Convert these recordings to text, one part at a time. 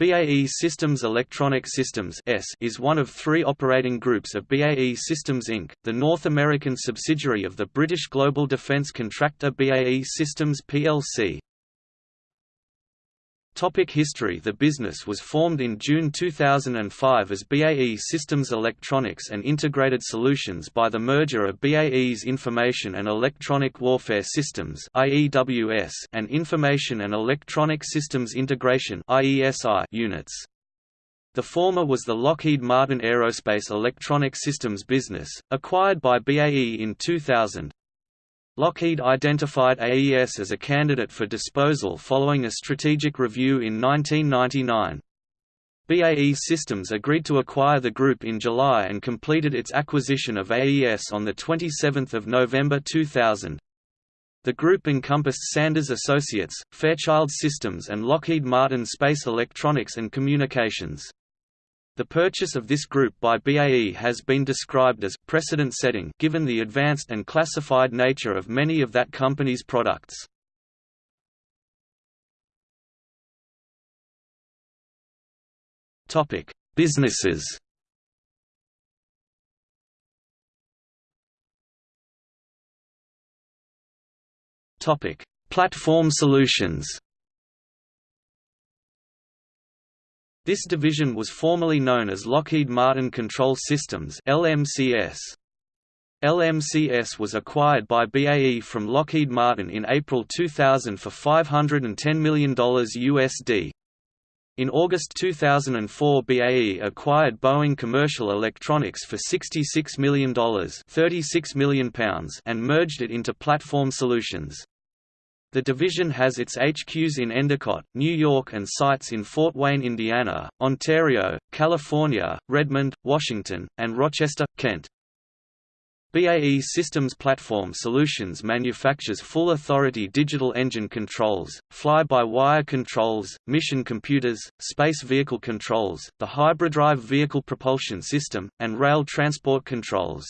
BAE Systems Electronic Systems is one of three operating groups of BAE Systems Inc., the North American subsidiary of the British global defence contractor BAE Systems plc. Topic history The business was formed in June 2005 as BAE Systems Electronics and Integrated Solutions by the merger of BAE's Information and Electronic Warfare Systems and Information and Electronic Systems Integration units. The former was the Lockheed Martin Aerospace Electronic Systems business, acquired by BAE in 2000, Lockheed identified AES as a candidate for disposal following a strategic review in 1999. BAE Systems agreed to acquire the group in July and completed its acquisition of AES on 27 November 2000. The group encompassed Sanders Associates, Fairchild Systems and Lockheed Martin Space Electronics and Communications. The purchase of this group by BAE has been described as precedent-setting given the advanced and classified nature of many of that company's products. Topic: Businesses. Topic: Platform solutions. This division was formerly known as Lockheed Martin Control Systems LMCS. LMCS was acquired by BAE from Lockheed Martin in April 2000 for $510 million USD. In August 2004 BAE acquired Boeing Commercial Electronics for $66 million, £36 million and merged it into Platform Solutions. The division has its HQs in Endicott, New York and sites in Fort Wayne, Indiana, Ontario, California, Redmond, Washington, and Rochester, Kent. BAE Systems Platform Solutions manufactures full-authority digital engine controls, fly-by-wire controls, mission computers, space vehicle controls, the hybridrive vehicle propulsion system, and rail transport controls.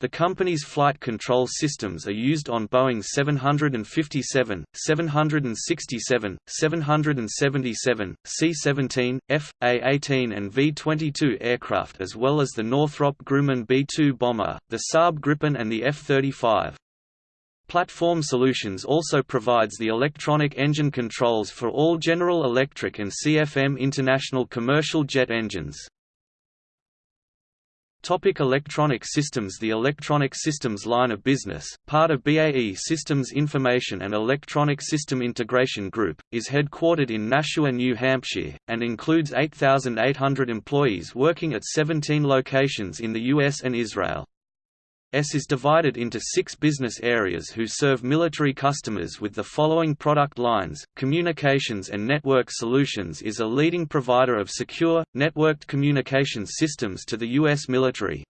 The company's flight control systems are used on Boeing 757, 767, 777, C-17, F.A-18 and V-22 aircraft as well as the Northrop Grumman B-2 bomber, the Saab Gripen and the F-35. Platform Solutions also provides the electronic engine controls for all General Electric and CFM International commercial jet engines. Topic electronic systems The electronic systems line of business, part of BAE Systems Information and Electronic System Integration Group, is headquartered in Nashua, New Hampshire, and includes 8,800 employees working at 17 locations in the US and Israel. S is divided into six business areas who serve military customers with the following product lines. Communications and Network Solutions is a leading provider of secure, networked communications systems to the U.S. military.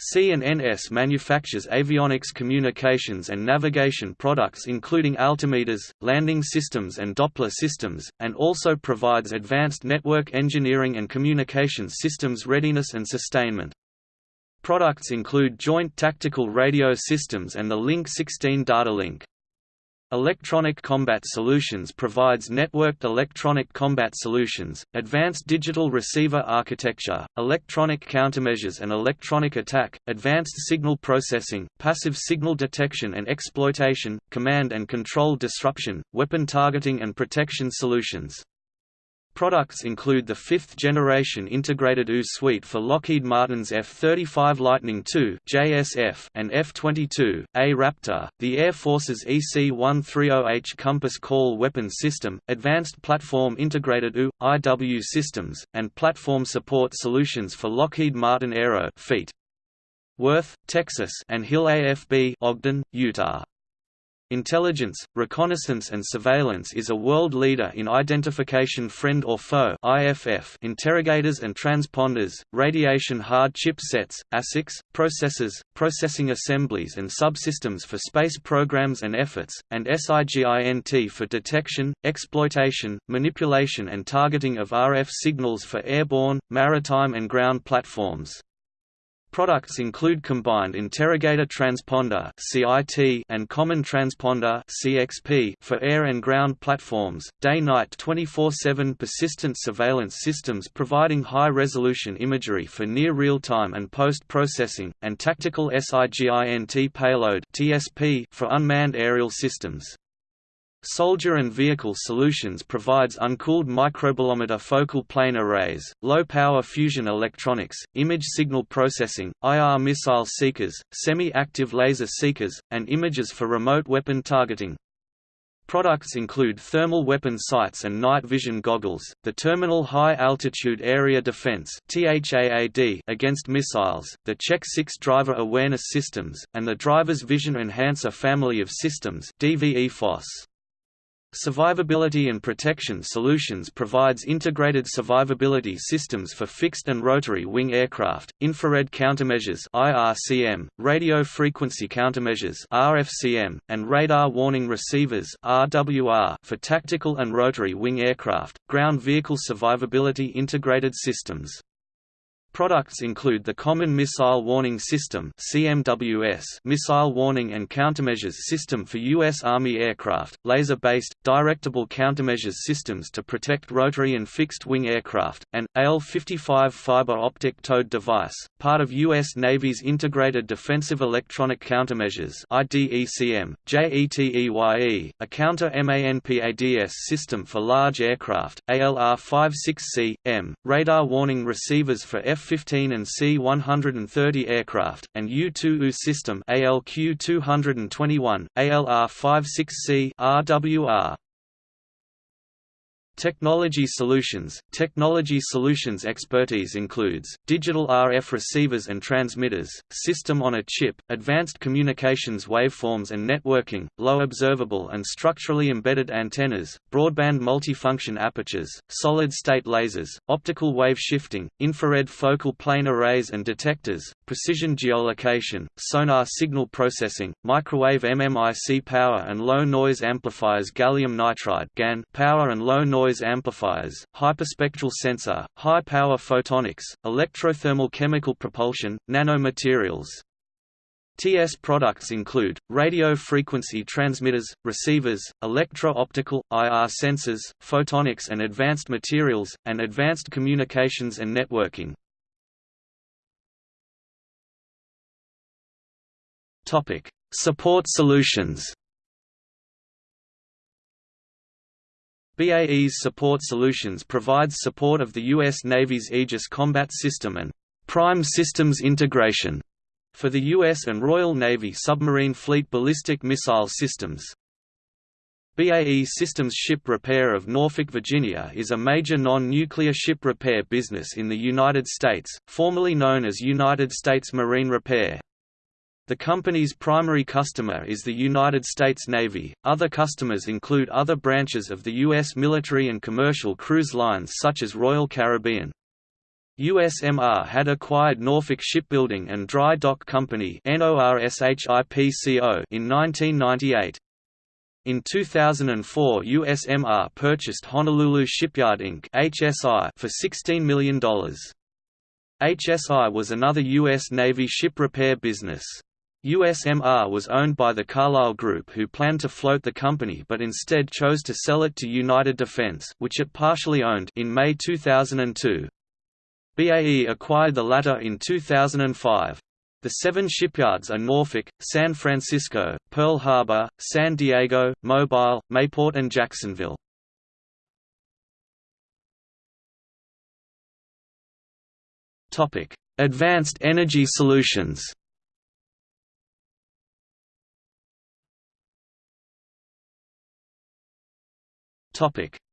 C&NS manufactures avionics communications and navigation products including altimeters, landing systems and Doppler systems, and also provides advanced network engineering and communications systems readiness and sustainment. Products include Joint Tactical Radio Systems and the Link 16 data link. Electronic Combat Solutions provides networked electronic combat solutions, advanced digital receiver architecture, electronic countermeasures and electronic attack, advanced signal processing, passive signal detection and exploitation, command and control disruption, weapon targeting and protection solutions. Products include the fifth-generation integrated EW suite for Lockheed Martin's F-35 Lightning II JSF and F-22, A Raptor, the Air Force's EC-130H Compass Call Weapon System, Advanced Platform Integrated EW, IW systems, and platform support solutions for Lockheed Martin Aero Fleet. Worth, Texas and Hill AFB Ogden, Utah. Intelligence, reconnaissance and surveillance is a world leader in identification friend or foe IFF interrogators and transponders, radiation hard chip sets, ASICs, processors, processing assemblies and subsystems for space programs and efforts, and SIGINT for detection, exploitation, manipulation and targeting of RF signals for airborne, maritime and ground platforms. Products include combined interrogator transponder (CIT) and common transponder (CXP) for air and ground platforms, day-night 24/7 persistent surveillance systems providing high-resolution imagery for near real-time and post-processing, and tactical SIGINT payload (TSP) for unmanned aerial systems. Soldier and Vehicle Solutions provides uncooled microbolometer focal plane arrays, low-power fusion electronics, image signal processing, IR missile seekers, semi-active laser seekers, and images for remote weapon targeting. Products include thermal weapon sights and night vision goggles, the Terminal High Altitude Area Defense against missiles, the Check 6 Driver Awareness Systems, and the Driver's Vision Enhancer family of systems. Survivability and Protection Solutions provides integrated survivability systems for fixed and rotary wing aircraft, infrared countermeasures (IRCM), radio frequency countermeasures (RFCM), and radar warning receivers (RWR) for tactical and rotary wing aircraft, ground vehicle survivability integrated systems. Products include the Common Missile Warning System (CMWS), Missile Warning and Countermeasures System for U.S. Army aircraft, laser-based, directable countermeasures systems to protect rotary and fixed-wing aircraft, and AL-55 fiber optic towed device, part of U.S. Navy's Integrated Defensive Electronic Countermeasures (IDECM), JETEYE, a counter-MANPADS system for large aircraft, ALR-56C, M, radar warning receivers for F F-15 and C-130 aircraft, and U-2U system ALQ-221, ALR-56C RWR. Technology solutions Technology solutions expertise includes, digital RF receivers and transmitters, system on a chip, advanced communications waveforms and networking, low observable and structurally embedded antennas, broadband multifunction apertures, solid-state lasers, optical wave shifting, infrared focal plane arrays and detectors, precision geolocation, sonar signal processing, microwave MMIC power and low noise amplifiers gallium nitride GaN power and low noise amplifiers, hyperspectral sensor, high-power photonics, electrothermal chemical propulsion, nanomaterials. TS products include, radio frequency transmitters, receivers, electro-optical, IR sensors, photonics and advanced materials, and advanced communications and networking. Support solutions BAE's Support Solutions provides support of the U.S. Navy's Aegis Combat System and Prime Systems Integration for the U.S. and Royal Navy submarine fleet ballistic missile systems. BAE Systems Ship Repair of Norfolk, Virginia is a major non-nuclear ship repair business in the United States, formerly known as United States Marine Repair. The company's primary customer is the United States Navy. Other customers include other branches of the U.S. military and commercial cruise lines such as Royal Caribbean. USMR had acquired Norfolk Shipbuilding and Dry Dock Company in 1998. In 2004 USMR purchased Honolulu Shipyard Inc. HSI for $16 million. HSI was another U.S. Navy ship repair business. USMR was owned by the Carlyle Group who planned to float the company but instead chose to sell it to United Defense which it partially owned in May 2002. BAE acquired the latter in 2005. The seven shipyards are Norfolk, San Francisco, Pearl Harbor, San Diego, Mobile, Mayport and Jacksonville. Advanced Energy Solutions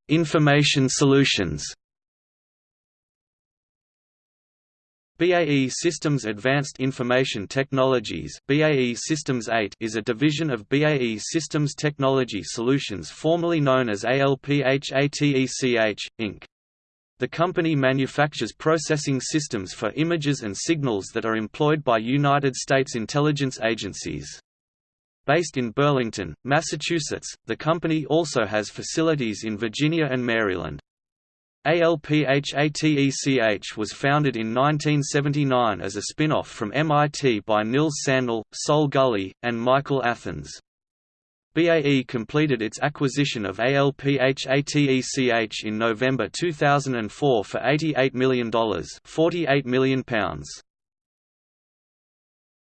Information Solutions. BAE Systems Advanced Information Technologies BAE Systems AIT is a division of BAE Systems Technology Solutions formerly known as ALPHATECH, Inc. The company manufactures processing systems for images and signals that are employed by United States intelligence agencies. Based in Burlington, Massachusetts, the company also has facilities in Virginia and Maryland. ALPHATECH was founded in 1979 as a spin-off from MIT by Nils Sandell, Sol Gully, and Michael Athans. BAE completed its acquisition of ALPHATECH in November 2004 for $88 million £48 million.